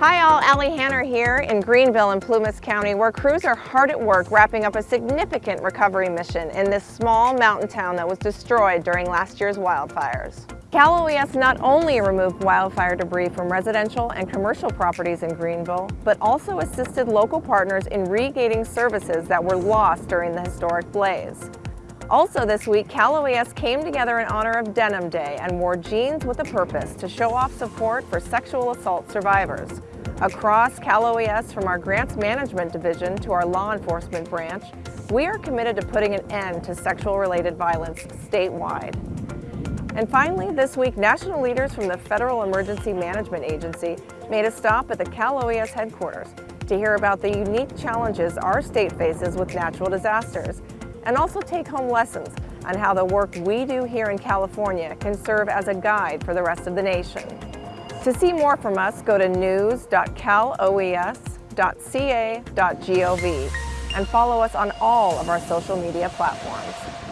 Hi all, Allie Hanner here in Greenville and Plumas County where crews are hard at work wrapping up a significant recovery mission in this small mountain town that was destroyed during last year's wildfires. Cal OES not only removed wildfire debris from residential and commercial properties in Greenville, but also assisted local partners in regating services that were lost during the historic blaze. Also this week, Cal OES came together in honor of Denim Day and wore jeans with a purpose to show off support for sexual assault survivors. Across Cal OES, from our Grants Management Division to our law enforcement branch, we are committed to putting an end to sexual-related violence statewide. And finally, this week, national leaders from the Federal Emergency Management Agency made a stop at the Cal OES headquarters to hear about the unique challenges our state faces with natural disasters and also take home lessons on how the work we do here in California can serve as a guide for the rest of the nation. To see more from us, go to news.caloes.ca.gov and follow us on all of our social media platforms.